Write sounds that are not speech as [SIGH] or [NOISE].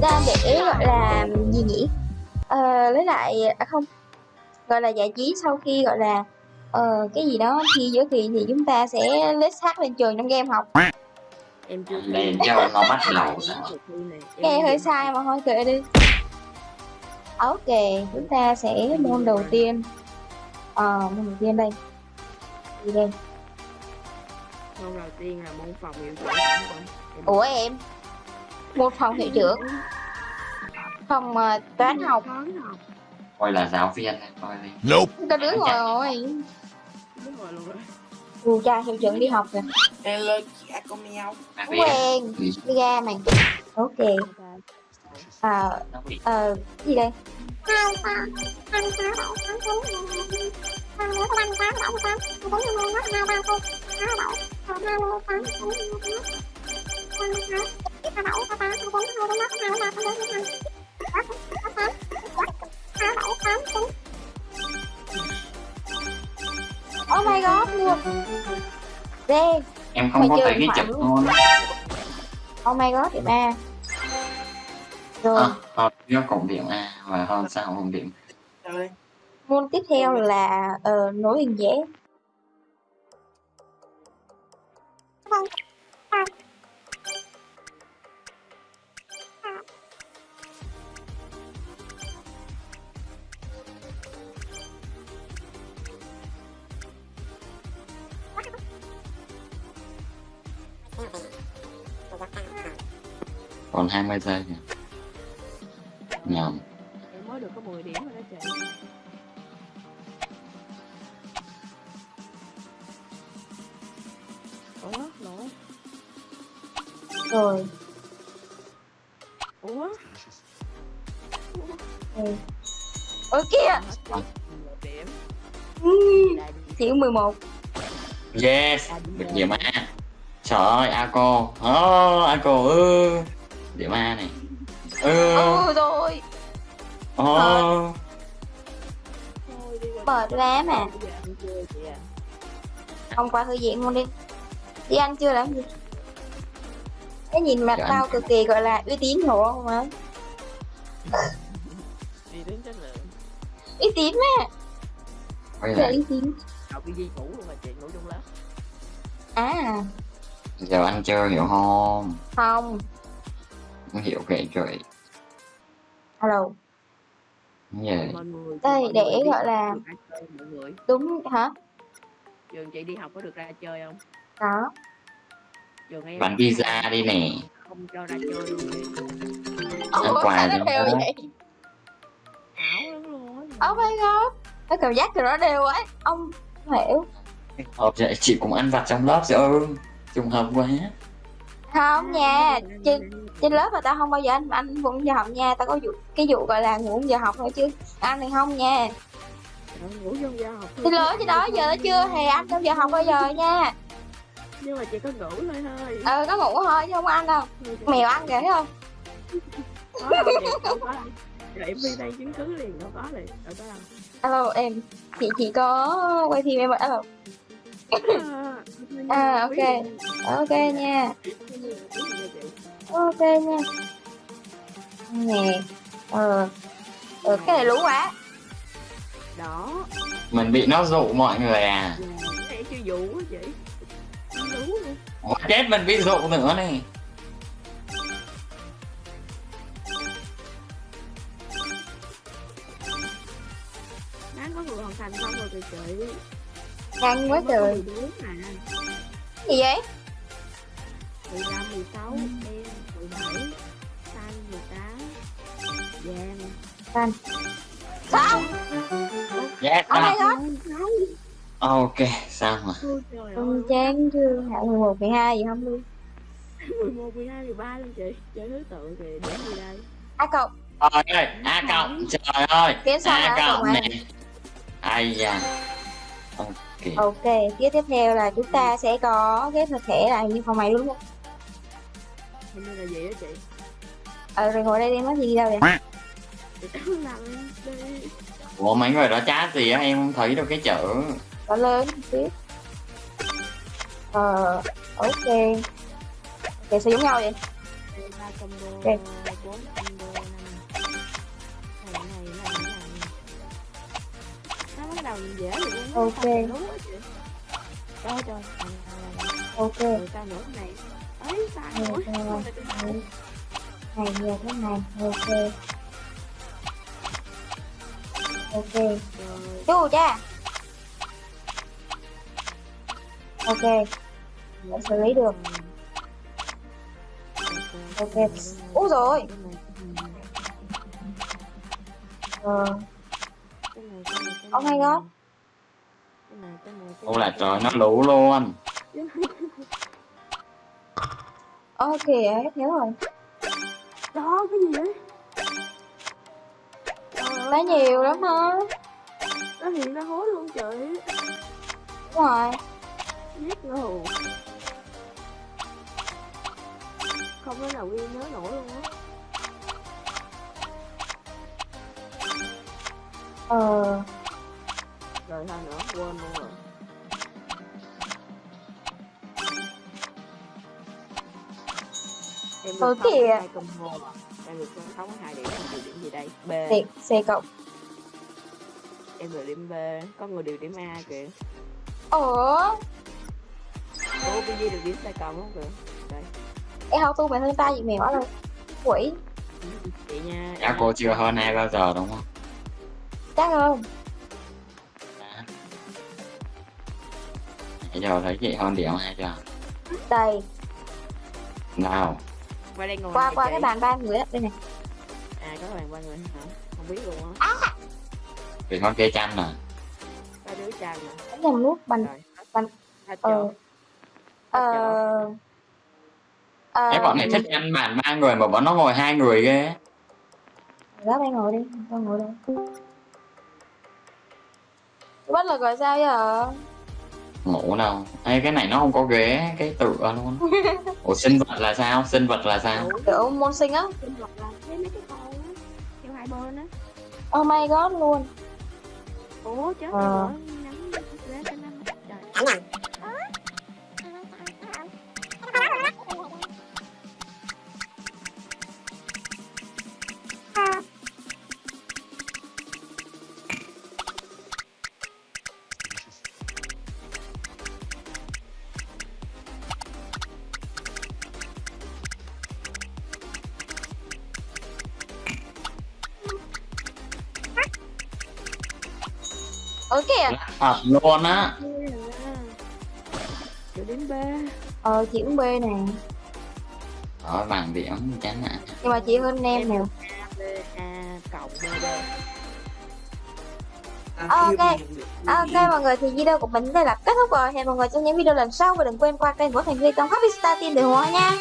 đang để gọi là gì nhỉ? Ờ, lấy lại à không gọi là giải trí sau khi gọi là ờ, cái gì đó khi giữa kỳ thì chúng ta sẽ lết sát lên trường trong game học. Em chưa lên cho nó bắt đầu nghe hơi sai mà thôi kệ đi. Ok chúng ta sẽ môn đầu tiên ờ môn đầu tiên đây. Gì đây. Môn đầu tiên là môn phòng hiệu trưởng ủa em? Một phòng hiệu trưởng. Phòng ờ, toán học. toán học. Coi là giáo viên này coi đi. Có đứa ngồi rồi. Đúng rồi luôn rồi dù cha hiệu trưởng đi học rồi Hello chị A con mèo quen đi ra mày ok. Ờ ờ gì đây oh my god luôn Ghê em không Mà có thấy cái chụp luôn. oh my god điểm A rồi. À, hơn do cộng điểm A và hơn sao cộng điểm môn tiếp theo là ờ, nối hình vẽ. Còn 20 giây nhỉ nhầm em mới được có 10 điểm rồi đó chị. Ủa lỗ rồi. Ủa? Ừ. ôi kia điểm. Ừ. Thiếu 11 yes được điểm A. Trời ơi A cô. Oh, A cô ư điểm A này. Ừ. Ừ rồi đi qua Mệt quá mà. Không qua thư viện luôn đi. Đi ăn chưa làm gì cái nhìn mặt tao cực kỳ gọi là uy tín hộ không á đi đến chất lượng uy tín mà quay là lại uy tín. Học cái gì ngủ luôn mà chị ngủ trong lớp. À. Giờ ăn chưa hiểu không? Không. Không hiểu kệ trời. Alo người Đây, mọi để người đi gọi là- học có được ra chơi, mọi người. Đúng hả? Trường chị đi học có được ra chơi không? Đó trường em bán pizza đi nè. không cho ra chơi luôn đi Ăn quà sao đi nó đều vậy? Ảo lắm luôn á oh my god nó cảm giác của nó đều ấy. Ông không hiểu. Hợp vậy chị cũng ăn vặt trong lớp rồi. Trùng hợp quá không nha trên trên lớp mà tao không bao giờ ăn ăn cũng giờ học nha tao có vụ cái vụ gọi là ngủ giờ học thôi chứ ăn thì không nha. Ngủ trong giờ học thì lớn chứ đó giờ nó chưa hề ăn trong giờ học bao giờ nha. Nhưng mà chị có ngủ thôi thôi. Ờ có ngủ thôi chứ không ăn đâu. Mèo ăn kìa thấy không? Có chị có rồi em đi đây chứng cứ liền đâu có liền đâu có đâu. Alo em chị chỉ có quay phim em alo. À, ok. ok nha ok nha. Nè ờ ờ cái này lú quá. Đó. Mình bị nó dụ mọi người à. Cái này chưa vụ á chị Không đủ nữa Ủa, chết mình bị dụ nữa này đáng có người hoàn thành xong rồi kìa chị nhanh quá trời. 14 gì vậy 15, 16, đen, 17, xanh, 18, vàng. Sao yes oh my à. god ok xong rồi. Ôi trời ơi. con chán chưa hạng 11, 12 gì không luôn. 11, 12, 13 luôn chị. Chơi thứ tự thì điểm gì đây? A cộng. Trời ơi a cộng. Trời ơi. A cộng cộng à? này ai da. Ok. Ok tiếp tiếp theo là chúng ta sẽ có cái thực thể là như phòng mày luôn không Hình như là gì đó chị? Ờ rồi ngồi đây đi nói gì đi đâu vậy? Ủa mấy người đó chat gì á? Em không thấy đâu cái chữ Có lớn xíu. Ờ Ok. Ok sao giống nhau vậy. Ok. Ok. này. Ok rồi sao nữa này nhiều thế này. Ok. Ok. Chú cha. Ok. Đã xử lý được. Ok. Úi rồi. Ờ. Oh my god. Ô là trời nó lũ luôn Ok hết nhớ rồi. Đó cái gì đấy Lấy nhiều lắm hả? Nó hiện ra hố luôn trời Đúng rồi. Giết luôn không có nào ghi nhớ nổi luôn á. Ờ. Rồi sao nữa quên luôn rồi em hai combo à? Em được không có hai điểm em được điểm gì đây? B. Thiệt C cộng em được điểm b. Có người được điểm a kìa. Ủa? Ủa cái gì được điểm sai cộng không kìa? Đây. Em học tu mày hơn ta gì mèo đâu Quỷ. Chị nha Dạ cô chưa hơn ai bao giờ đúng không? Chắc không. Dạ. Nãy giờ thấy chị hơn điểm hay chưa? Đây. Nào qua đây ngồi Qua nè qua cái bàn ba người á Đây này à có bàn ba người hả? Không biết luôn á. Vì con kia chanh nè. Có đứa trai mà Đánh nhầm nút bàn rồi Bàn- hết Ờ chỗ Ờ Ờ Cái bọn này thích ăn bàn ba người mà bọn nó ngồi hai người ghê. Đó bay ngồi đi Con ngồi đây. Bất lực rồi sao giờ Ngủ đâu. Ê, cái này nó không có ghế cái tựa luôn. [LAUGHS] Ủa sinh vật là sao? Sinh vật là sao? Kiểu môn sinh á. Sinh vật là mấy cái con á theo hai bên á. Oh my god luôn. Ủa chết Ờ. rồi nắm cái trời Ở kìa Thật luôn á. Được điểm B. Ờ chị cũng B nè. Rồi bằng điểm chán nè Nhưng mà chị hơn em nè. A B A cộng B. B Ok. Ok mọi người thì video của mình đây là kết thúc rồi. Hẹn mọi người trong những video lần sau Và đừng quên qua kênh của Thành Huy Tông Happy Star Team để ủng hộ nha